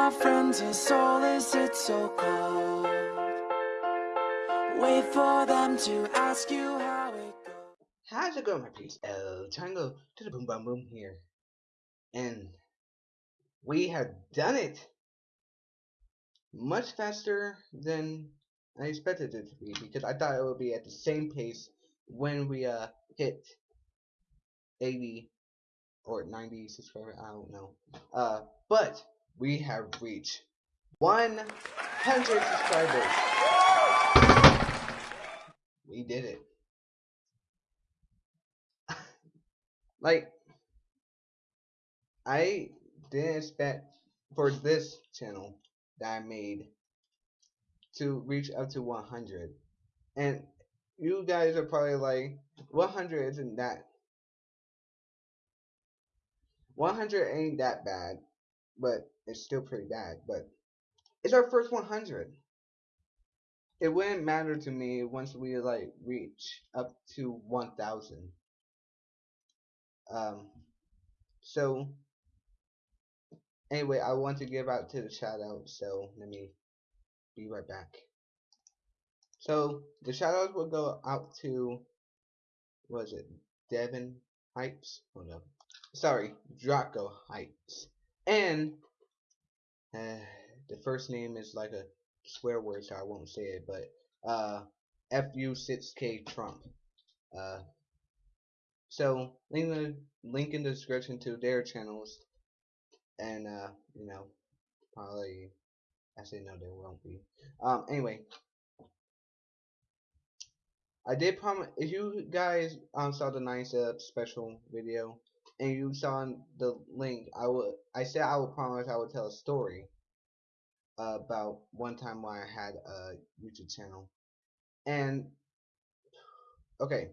my friends, your soul is so cold? Wait for them to ask you how it goes. How's it going, my peeps? El Tango to the Boom Bam Boom here. And we have done it! Much faster than I expected it to be, because I thought it would be at the same pace when we uh, hit 80 or 90 subscribers, I don't know. Uh, but we have reached 100 subscribers. We did it. like, I didn't expect for this channel that I made to reach up to 100. And you guys are probably like, 100 isn't that 100 ain't that bad, but it's still pretty bad. But it's our first 100. It wouldn't matter to me once we like reach up to 1,000. Um. So anyway, I want to give out to the shout out. So let me be right back. So the shout outs will go out to was it Devin Heights? Oh no sorry, Draco Heights. And uh, the first name is like a swear word, so I won't say it, but uh, FU6K Trump. Uh, so link the link in the description to their channels, and uh, you know, probably I actually no, there won't be. Um, anyway. I did promise if you guys um saw the nice uh special video and you saw the link, I would I said I would promise I would tell a story about one time when I had a YouTube channel. And okay,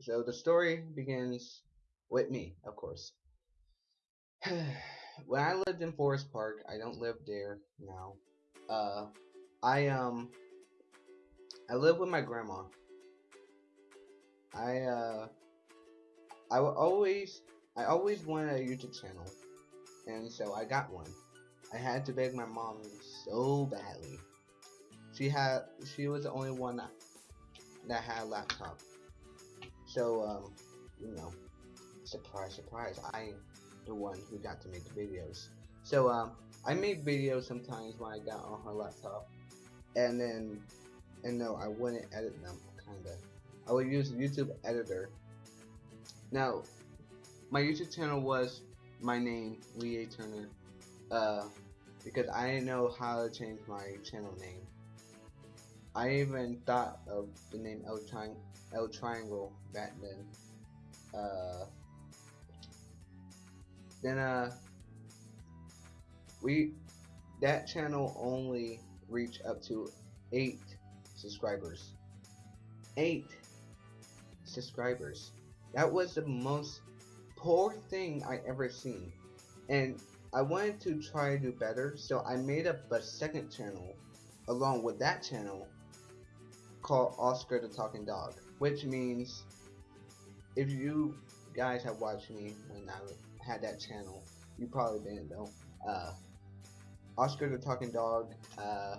so the story begins with me, of course. when I lived in Forest Park, I don't live there now. Uh, I um, I live with my grandma. I uh, I will always I always wanted a YouTube channel, and so I got one. I had to beg my mom so badly. She had, she was the only one that, that had a laptop. So, um, you know, surprise, surprise, I the one who got to make the videos. So, um, I made videos sometimes when I got on her laptop, and then, and no, I wouldn't edit them, kinda. I would use YouTube editor. Now, my YouTube channel was my name, Lee A. Turner, uh, because I didn't know how to change my channel name. I even thought of the name L, Tri L Triangle back then. Uh, then, uh, we, that channel only reached up to 8 subscribers. 8 subscribers. That was the most poor thing I ever seen. And I wanted to try to do better, so I made up a second channel along with that channel called Oscar the Talking Dog, which means if you guys have watched me when I had that channel, you probably didn't know. Uh, Oscar the Talking Dog, uh,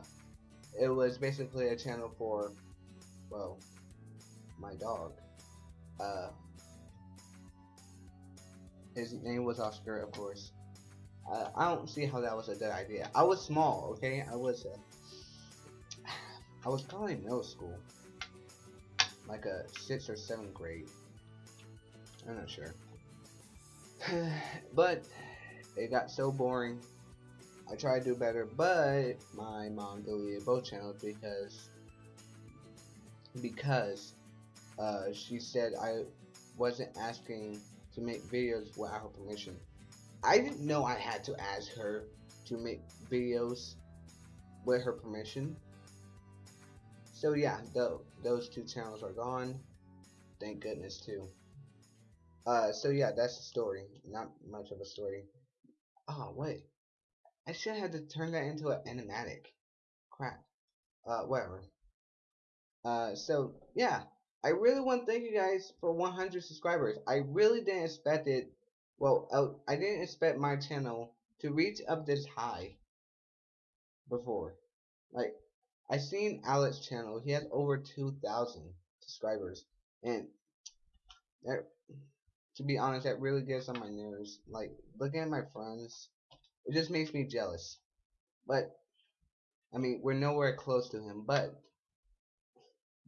it was basically a channel for, well, my dog. Uh, his name was Oscar, of course. Uh, I don't see how that was a good idea. I was small, okay? I was, uh, I was probably in middle school, like a sixth or seventh grade. I'm not sure, but it got so boring. I tried to do better, but my mom deleted both channels because because uh, she said I wasn't asking to make videos without her permission. I didn't know I had to ask her to make videos with her permission. So yeah, the, those two channels are gone. Thank goodness too. Uh, so yeah, that's the story. Not much of a story. Oh wait, I should have to turn that into an animatic. Crap. Uh, whatever. Uh, so yeah, I really want to thank you guys for 100 subscribers. I really didn't expect it. Well, uh, I didn't expect my channel to reach up this high before. Like, I seen Alex channel. He has over two thousand subscribers, and that, to be honest, that really gets on my nerves. Like looking at my friends, it just makes me jealous. But I mean, we're nowhere close to him. But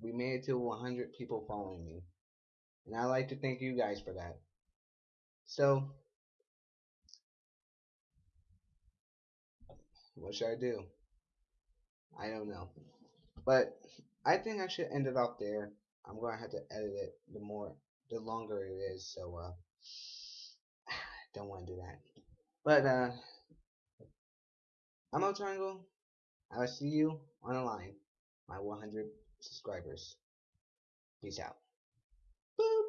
we made it to 100 people following me, and I'd like to thank you guys for that. So, what should I do? I don't know. But I think I should end it off there. I'm gonna have to edit it the more the longer it is, so uh don't wanna do that. But uh I'm a triangle. I will see you on the line. My 100 subscribers. Peace out. Boop.